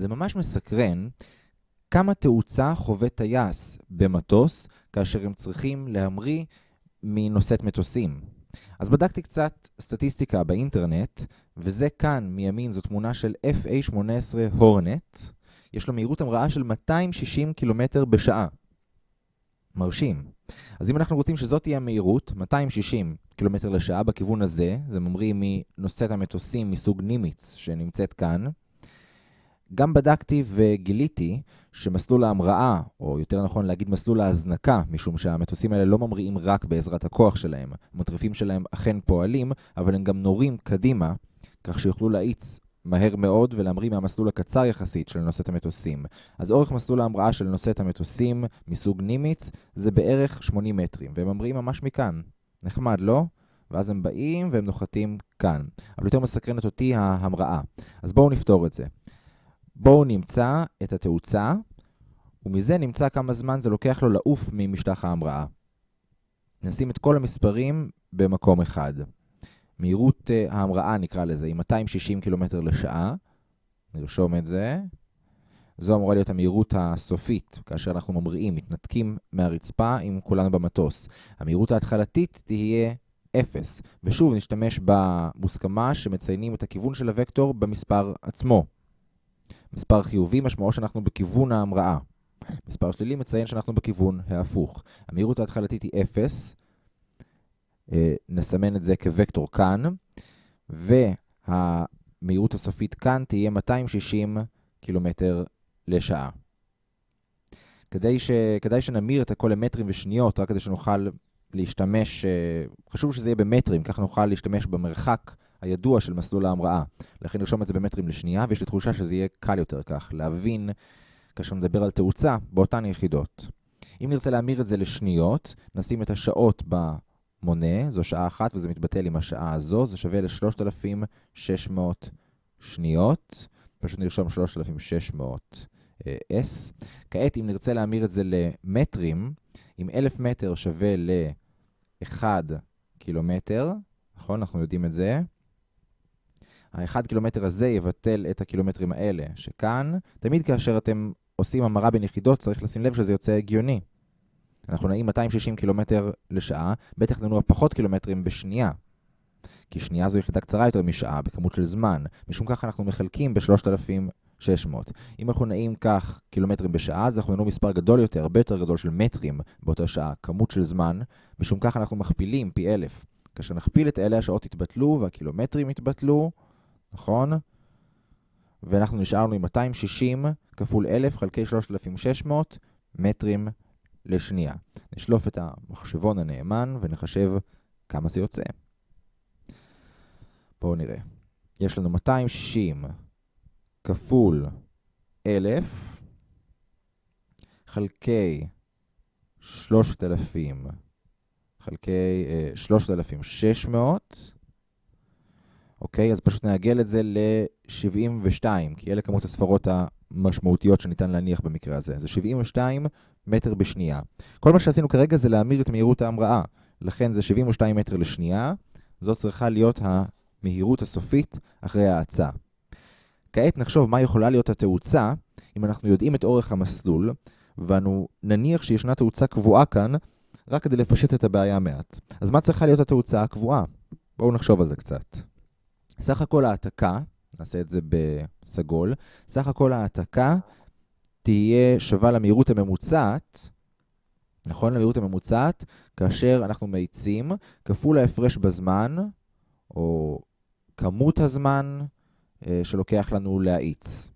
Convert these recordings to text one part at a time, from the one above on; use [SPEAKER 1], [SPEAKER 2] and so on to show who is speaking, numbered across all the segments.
[SPEAKER 1] זה ממש מסקרן כמה תאוצה חווה טייס במטוס כאשר הם צריכים להמריא מנושאת מטוסים. אז בדקתי קצת סטטיסטיקה באינטרנט, וזה כאן מימין זו תמונה של FA-18 הורנט. יש לו מהירות המראה של 260 קילומטר בשעה. מרשים. אז אם אנחנו רוצים שזאת תהיה המהירות, 260 קילומטר לשעה בכיוון הזה, זה ממריא מנושאת המטוסים מסוג נימיץ שנמצאת כאן, גם בדקתי וגיליתי שמסלול ההמראה, או יותר נכון להגיד מסלול ההזנקה, משום שהמטוסים האלה לא ממריאים רק בעזרת הכוח שלהם, המוטרפים שלהם אכן פועלים, אבל הם גם נורים קדימה, כך שיוכלו להאיץ מהר מאוד ולהמריא מהמסלול הקצר יחסית של נושאת המטוסים. אז אורך מסלול ההמראה של נושאת המטוסים מסוג נימיץ זה בערך 80 מטרים, והם ממריאים ממש מכאן. נחמד, לא? ואז הם באים והם נוחתים כאן. אבל יותר מסקרנת אותי ההמראה. אז בואו נפתור את זה. בואו נמצא את התאוצה, ומזה נמצא כמה זמן זה לוקח לו לעוף ממשטח ההמראה. נשים את כל המספרים במקום אחד. מהירות uh, ההמראה נקרא לזה היא 260 קילומטר לשעה, נרשום את זה. זו אמורה להיות המהירות הסופית, כאשר אנחנו ממריאים, מתנתקים מהרצפה עם כולנו במטוס. המהירות ההתחלתית תהיה 0, ושוב נשתמש במוסכמה שמציינים את הכיוון של הוקטור במספר עצמו. מספר חיובי משמעו שאנחנו בכיוון ההמראה. מספר שלילי מציין שאנחנו בכיוון ההפוך. המהירות ההתחלתית היא 0, אה, נסמן את זה כוקטור כאן, והמהירות הסופית כאן תהיה 260 קילומטר לשעה. כדי, ש... כדאי שנמיר את הכל למטרים ושניות, רק כדי שנוכל להשתמש, אה, חשוב שזה יהיה במטרים, כך נוכל להשתמש במרחק הידוע של מסלול ההמראה. לכן נרשום את זה במטרים לשנייה, ויש לי תחושה שזה יהיה קל יותר כך, להבין, כאשר נדבר על תאוצה, באותן יחידות. אם נרצה להמיר את זה לשניות, נשים את השעות במונה, זו שעה אחת וזה מתבטל עם השעה הזו, זה שווה ל-3600 שניות, פשוט נרשום 3600 S. כעת, אם נרצה להמיר את זה למטרים, אם 1000 מטר שווה ל-1 קילומטר, נכון? אנחנו יודעים את זה. האחד קילומטר הזה יבטל את הקילומטרים האלה, שכאן, תמיד כאשר אתם עושים המרה בין יחידות, צריך לשים לב שזה יוצא הגיוני. אנחנו נעים 260 קילומטר לשעה, בטח ננוע פחות קילומטרים בשנייה. כי שנייה זו יחידה קצרה יותר משעה, בכמות של זמן. משום כך אנחנו מחלקים ב-3,600. אם אנחנו נעים כך קילומטרים בשעה, אז אנחנו ננוע מספר גדול יותר, הרבה יותר גדול של מטרים באותה שעה, כמות של זמן. משום כך אנחנו מכפילים פי אלף. כאשר נכפיל את אלה, השעות יתבטלו והקילומטרים יתבטלו. נכון? ואנחנו נשארנו עם 260 כפול 1,000 חלקי 3,600 מטרים לשנייה. נשלוף את המחשבון הנאמן ונחשב כמה זה יוצא. בואו נראה. יש לנו 260 כפול 1,000 חלקי 3,000 חלקי 3,600 אוקיי? אז פשוט נעגל את זה ל-72, כי אלה כמות הספרות המשמעותיות שניתן להניח במקרה הזה. זה 72 מטר בשנייה. כל מה שעשינו כרגע זה להמיר את מהירות ההמראה. לכן זה 72 מטר לשנייה. זאת צריכה להיות המהירות הסופית אחרי ההאצה. כעת נחשוב מה יכולה להיות התאוצה אם אנחנו יודעים את אורך המסלול, ואנו נניח שישנה תאוצה קבועה כאן, רק כדי לפשט את הבעיה מעט. אז מה צריכה להיות התאוצה הקבועה? בואו נחשוב על זה קצת. סך הכל העתקה, נעשה את זה בסגול, סך הכל העתקה תהיה שווה למהירות הממוצעת, נכון? למהירות הממוצעת, כאשר אנחנו מאיצים, כפול ההפרש בזמן, או כמות הזמן אה, שלוקח לנו להאיץ.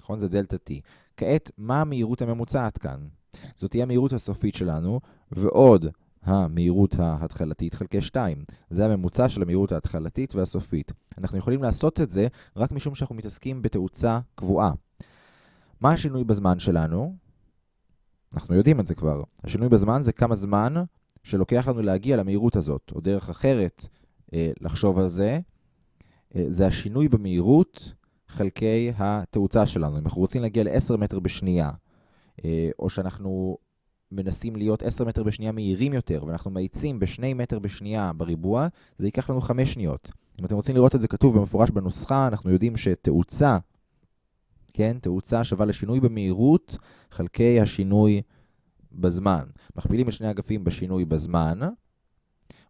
[SPEAKER 1] נכון? זה דלתה T. כעת, מה המהירות הממוצעת כאן? זאת תהיה המהירות הסופית שלנו, ועוד המהירות ההתחלתית חלקי 2. זה הממוצע של המהירות ההתחלתית והסופית. אנחנו יכולים לעשות את זה רק משום שאנחנו מתעסקים בתאוצה קבועה. מה השינוי בזמן שלנו? אנחנו יודעים את זה כבר. השינוי בזמן זה כמה זמן שלוקח לנו להגיע למהירות הזאת, או דרך אחרת אה, לחשוב על זה, אה, זה השינוי במהירות חלקי התאוצה שלנו. אם אנחנו רוצים להגיע ל-10 מטר בשנייה, אה, או שאנחנו מנסים להיות 10 מטר בשנייה מהירים יותר, ואנחנו מאיצים ב-2 מטר בשנייה בריבוע, זה ייקח לנו 5 שניות. אם אתם רוצים לראות את זה כתוב במפורש בנוסחה, אנחנו יודעים שתאוצה כן? תאוצה שווה לשינוי במהירות חלקי השינוי בזמן. מכפילים את שני אגפים בשינוי בזמן,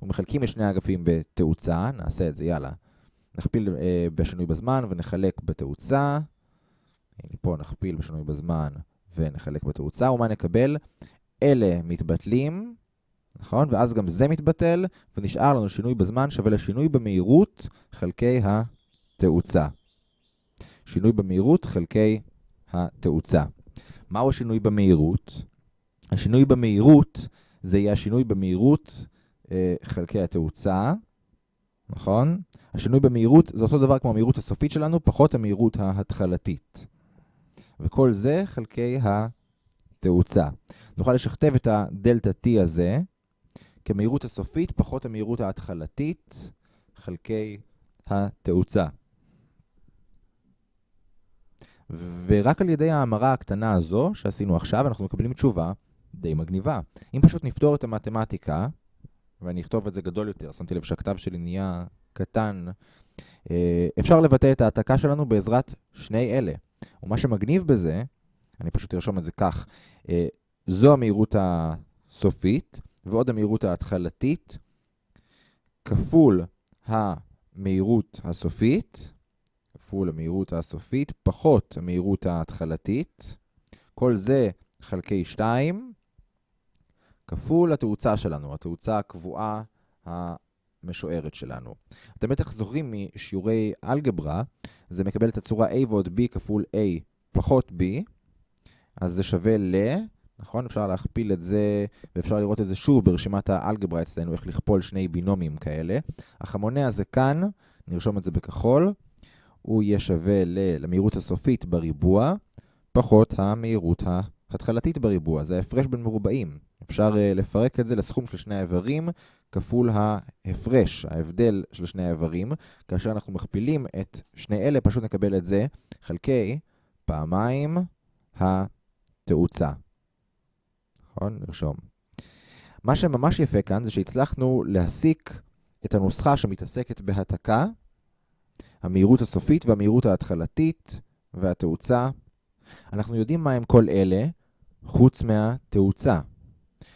[SPEAKER 1] ומחלקים את שני האגפים בתאוצה, נעשה את זה, יאללה. נכפיל אה, בשינוי בזמן ונחלק בתאוצה. הנה פה נכפיל בשינוי בזמן ונחלק בתאוצה, ומה נקבל? אלה מתבטלים, נכון? ואז גם זה מתבטל, ונשאר לנו שינוי בזמן שווה לשינוי במהירות חלקי התאוצה. שינוי במהירות חלקי התאוצה. מהו השינוי במהירות? השינוי במהירות זה יהיה השינוי במהירות אה, חלקי התאוצה, נכון? השינוי במהירות זה אותו דבר כמו המהירות הסופית שלנו, פחות המהירות ההתחלתית. וכל זה חלקי התאוצה. נוכל לשכתב את הדלתה T הזה כמהירות הסופית פחות המהירות ההתחלתית חלקי התאוצה. ורק על ידי ההמרה הקטנה הזו שעשינו עכשיו, אנחנו מקבלים תשובה די מגניבה. אם פשוט נפתור את המתמטיקה, ואני אכתוב את זה גדול יותר, שמתי לב שהכתב שלי נהיה קטן, אה, אפשר לבטא את ההעתקה שלנו בעזרת שני אלה. ומה שמגניב בזה, אני פשוט ארשום את זה כך, אה, זו המהירות הסופית, ועוד המהירות ההתחלתית, כפול המהירות הסופית, כפול המהירות הסופית, פחות המהירות ההתחלתית, כל זה חלקי 2, כפול התאוצה שלנו, התאוצה הקבועה המשוערת שלנו. אתם בטח זוכרים משיעורי אלגברה, זה מקבל את הצורה a ועוד b כפול a פחות b, אז זה שווה ל... נכון? אפשר להכפיל את זה, ואפשר לראות את זה שוב ברשימת האלגברה אצלנו, איך לכפול שני בינומים כאלה. אך המונה הזה כאן, נרשום את זה בכחול, הוא יהיה שווה למהירות הסופית בריבוע, פחות המהירות ההתחלתית בריבוע. זה ההפרש בין מרובעים. אפשר uh, לפרק את זה לסכום של שני האיברים, כפול ההפרש, ההבדל של שני האיברים. כאשר אנחנו מכפילים את שני אלה, פשוט נקבל את זה חלקי פעמיים התאוצה. נכון? נרשום. מה שממש יפה כאן זה שהצלחנו להסיק את הנוסחה שמתעסקת בהתקה, המהירות הסופית והמהירות ההתחלתית והתאוצה. אנחנו יודעים מה הם כל אלה, חוץ מהתאוצה.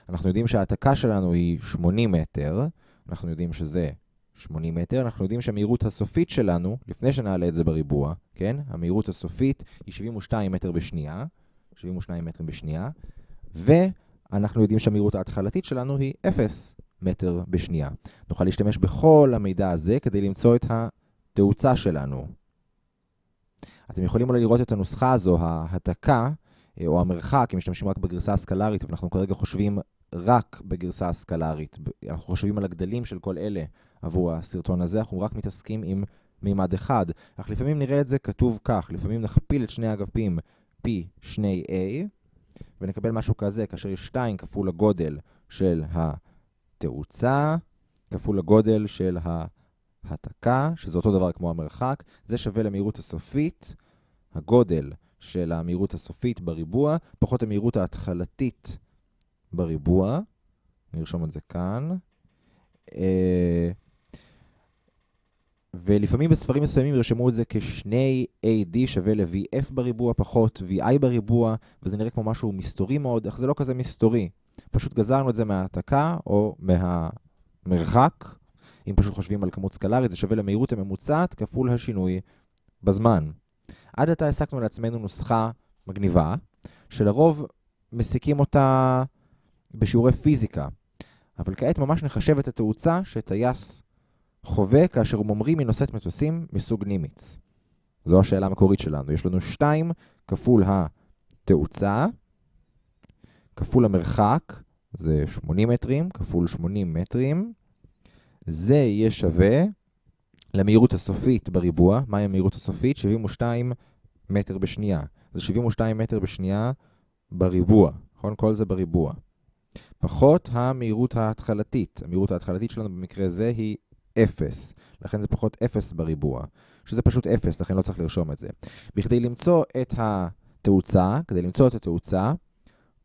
[SPEAKER 1] אנחנו יודעים שההעתקה שלנו היא 80 מטר, אנחנו יודעים שזה 80 מטר, אנחנו יודעים שהמהירות הסופית שלנו, לפני שנעלה את זה בריבוע, כן? המהירות הסופית היא 72 מטר בשנייה, 72 מטר בשנייה, ואנחנו יודעים שהמהירות ההתחלתית שלנו היא 0 מטר בשנייה. נוכל להשתמש בכל המידע הזה כדי למצוא את התאוצה שלנו. אתם יכולים אולי לראות את הנוסחה הזו, ההתקה, אה, או המרחק, אם משתמשים רק בגרסה הסקלרית, ואנחנו כרגע חושבים רק בגרסה הסקלרית. אנחנו חושבים על הגדלים של כל אלה עבור הסרטון הזה, אנחנו רק מתעסקים עם מימד אחד. אך לפעמים נראה את זה כתוב כך, לפעמים נכפיל את שני אגפים פי 2a, ונקבל משהו כזה, כאשר יש 2 כפול הגודל של התאוצה, כפול הגודל של ההתקה, שזה אותו דבר כמו המרחק, זה שווה למהירות הסופית, הגודל של המהירות הסופית בריבוע, פחות המהירות ההתחלתית בריבוע, נרשום את זה כאן. ולפעמים בספרים מסוימים ירשמו את זה כשני AD שווה ל-VF בריבוע פחות VI בריבוע, וזה נראה כמו משהו מסתורי מאוד, אך זה לא כזה מסתורי. פשוט גזרנו את זה מההעתקה או מהמרחק. אם פשוט חושבים על כמות סקלרית, זה שווה למהירות הממוצעת כפול השינוי בזמן. עד עתה העסקנו לעצמנו נוסחה מגניבה, שלרוב מסיקים אותה בשיעורי פיזיקה, אבל כעת ממש נחשב את התאוצה שטייס חווה כאשר הוא ממריא מנושאת מטוסים מסוג נימיץ. זו השאלה המקורית שלנו. יש לנו 2 כפול התאוצה, כפול המרחק, זה 80 מטרים, כפול 80 מטרים. זה יהיה שווה למהירות הסופית בריבוע. מהי המהירות הסופית? 72 מטר בשנייה. זה 72 מטר בשנייה בריבוע, נכון? כל זה בריבוע. פחות המהירות ההתחלתית. המהירות ההתחלתית שלנו במקרה זה היא 0, לכן זה פחות 0 בריבוע, שזה פשוט 0, לכן לא צריך לרשום את זה. בכדי למצוא את התאוצה, כדי למצוא את התאוצה,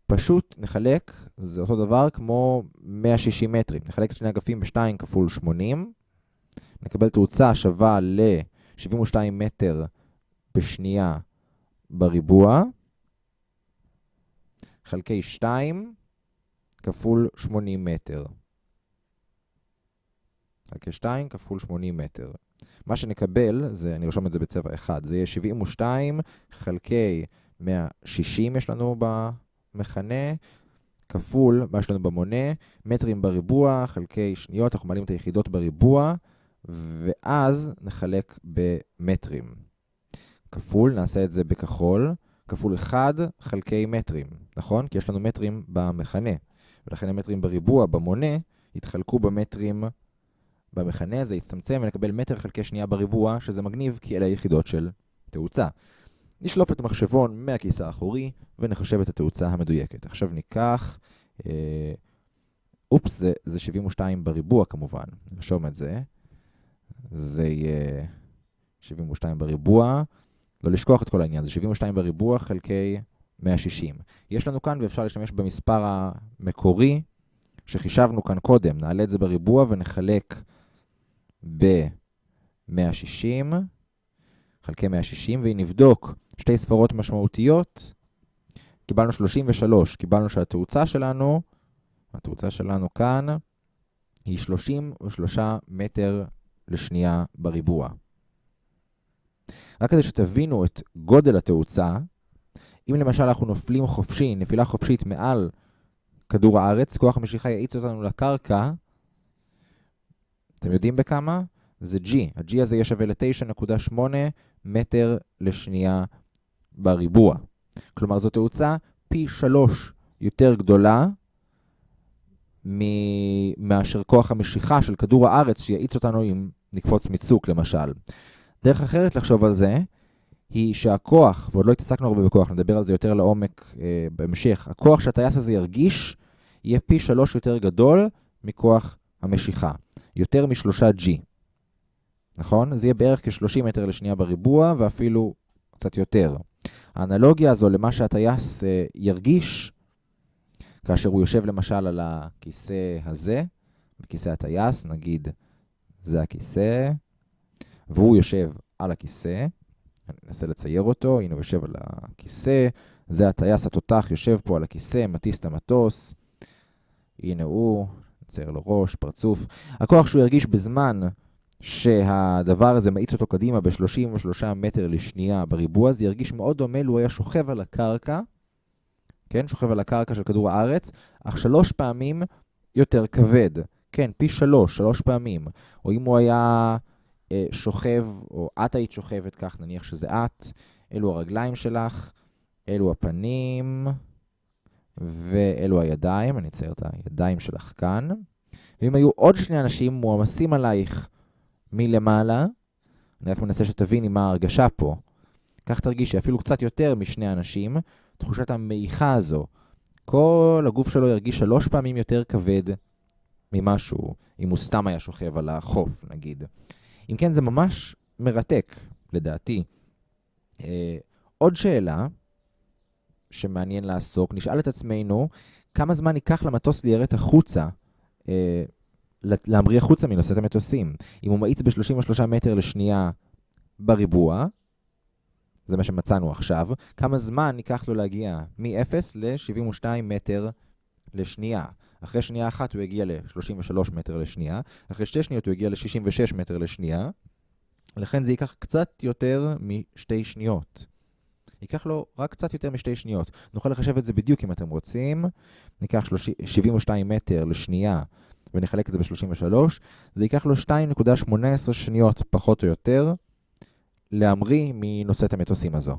[SPEAKER 1] פשוט נחלק, זה אותו דבר כמו 160 מטרים. נחלק את שני אגפים ב-2 כפול 80, נקבל תאוצה שווה ל-72 מטר בשנייה בריבוע חלקי 2 כפול 80 מטר. חלקי 2 כפול 80 מטר. מה שנקבל, זה, אני ארשום את זה בצבע אחד, זה יהיה 72 חלקי 160 יש לנו במכנה, כפול מה יש לנו במונה, מטרים בריבוע חלקי שניות, אנחנו מעלים את היחידות בריבוע, ואז נחלק במטרים. כפול, נעשה את זה בכחול, כפול 1 חלקי מטרים, נכון? כי יש לנו מטרים במכנה, ולכן המטרים בריבוע, במונה, יתחלקו במטרים במכנה, זה יצטמצם ונקבל מטר חלקי שנייה בריבוע, שזה מגניב כי אלה היחידות של תאוצה. נשלוף את המחשבון מהכיס האחורי ונחשב את התאוצה המדויקת. עכשיו ניקח, אה, אופס, זה, זה 72 בריבוע כמובן, נרשום את זה. זה יהיה 72 בריבוע, לא לשכוח את כל העניין, זה 72 בריבוע חלקי 160. יש לנו כאן, ואפשר להשתמש במספר המקורי שחישבנו כאן קודם. נעלה את זה בריבוע ונחלק ב-160, חלקי 160, ואם נבדוק שתי ספרות משמעותיות, קיבלנו 33, קיבלנו שהתאוצה שלנו, התאוצה שלנו כאן, היא 33 מטר לשנייה בריבוע. רק כדי שתבינו את גודל התאוצה, אם למשל אנחנו נופלים חופשי, נפילה חופשית מעל כדור הארץ, כוח המשיכה יאיץ אותנו לקרקע, אתם יודעים בכמה? זה G. ה-G הזה יהיה שווה ל-9.8 מטר לשנייה בריבוע. כלומר, זו תאוצה פי 3 יותר גדולה מאשר כוח המשיכה של כדור הארץ שיאיץ אותנו אם נקפוץ מצוק, למשל. דרך אחרת לחשוב על זה, היא שהכוח, ועוד לא התעסקנו הרבה בכוח, נדבר על זה יותר לעומק אה, בהמשך, הכוח שהטייס הזה ירגיש יהיה פי שלוש יותר גדול מכוח המשיכה. יותר משלושה G. נכון? זה יהיה בערך כ-30 מטר לשנייה בריבוע, ואפילו קצת יותר. האנלוגיה הזו למה שהטייס אה, ירגיש, כאשר הוא יושב למשל על הכיסא הזה, בכיסא הטייס, נגיד זה הכיסא, והוא יושב על הכיסא, אני אנסה לצייר אותו, הנה הוא יושב על הכיסא, זה הטייס התותח יושב פה על הכיסא, מטיס את המטוס, הנה הוא, נצייר לו ראש, פרצוף. הכוח שהוא ירגיש בזמן שהדבר הזה מאיץ אותו קדימה ב-33 מטר לשנייה בריבוע, זה ירגיש מאוד דומה לו היה שוכב על הקרקע, כן, שוכב על הקרקע של כדור הארץ, אך שלוש פעמים יותר כבד. כן, פי שלוש, שלוש פעמים. או אם הוא היה אה, שוכב, או את היית שוכבת כך, נניח שזה את, אלו הרגליים שלך, אלו הפנים, ואלו הידיים, אני אצייר את הידיים שלך כאן. ואם היו עוד שני אנשים מועמסים עלייך מלמעלה, אני רק מנסה שתביני מה ההרגשה פה. כך תרגישי אפילו קצת יותר משני אנשים, תחושת המעיכה הזו. כל הגוף שלו ירגיש שלוש פעמים יותר כבד ממשהו, אם הוא סתם היה שוכב על החוף, נגיד. אם כן, זה ממש מרתק, לדעתי. אה, עוד שאלה שמעניין לעסוק, נשאל את עצמנו, כמה זמן ייקח למטוס ליירט החוצה, אה, להמריא החוצה מנושאת המטוסים? אם הוא מאיץ ב-33 מטר לשנייה בריבוע, זה מה שמצאנו עכשיו, כמה זמן ייקח לו להגיע מ-0 ל-72 מטר לשנייה? אחרי שנייה אחת הוא יגיע ל-33 מטר לשנייה, אחרי שתי שניות הוא יגיע ל-66 מטר לשנייה, לכן זה ייקח קצת יותר משתי שניות. ייקח לו רק קצת יותר משתי שניות. נוכל לחשב את זה בדיוק אם אתם רוצים. ניקח 72 מטר לשנייה ונחלק את זה ב-33, זה ייקח לו 2.18 שניות פחות או יותר להמריא מנושאת המטוסים הזו.